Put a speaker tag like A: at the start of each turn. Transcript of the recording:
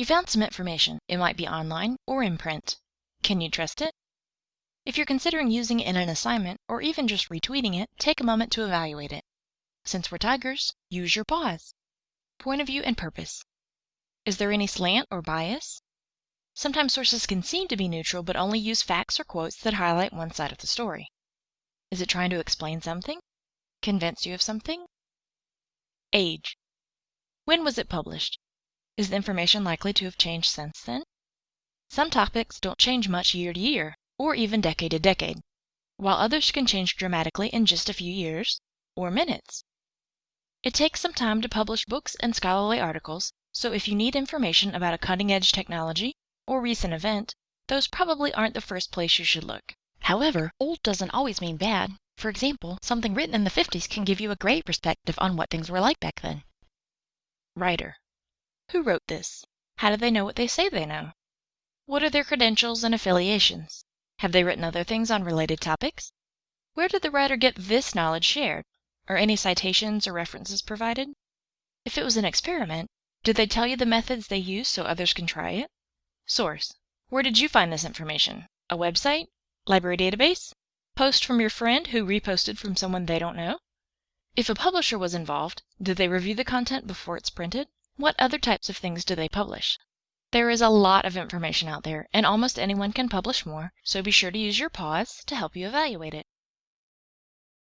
A: You found some information. It might be online or in print. Can you trust it? If you're considering using it in an assignment or even just retweeting it, take a moment to evaluate it. Since we're tigers, use your paws. Point of view and purpose. Is there any slant or bias? Sometimes sources can seem to be neutral but only use facts or quotes that highlight one side of the story. Is it trying to explain something? Convince you of something? Age. When was it published? Is the information likely to have changed since then? Some topics don't change much year to year, or even decade to decade, while others can change dramatically in just a few years or minutes. It takes some time to publish books and scholarly articles, so if you need information about a cutting edge technology or recent event, those probably aren't the first place you should look.
B: However, old doesn't always mean bad. For example, something written in the 50s can give you a great perspective on what things were like back then.
A: Writer. Who wrote this? How do they know what they say they know? What are their credentials and affiliations? Have they written other things on related topics? Where did the writer get this knowledge shared? Are any citations or references provided? If it was an experiment, did they tell you the methods they used so others can try it? Source. Where did you find this information? A website? Library database? Post from your friend who reposted from someone they don't know? If a publisher was involved, did they review the content before it's printed? What other types of things do they publish? There is a lot of information out there, and almost anyone can publish more, so be sure to use your paws to help you evaluate it.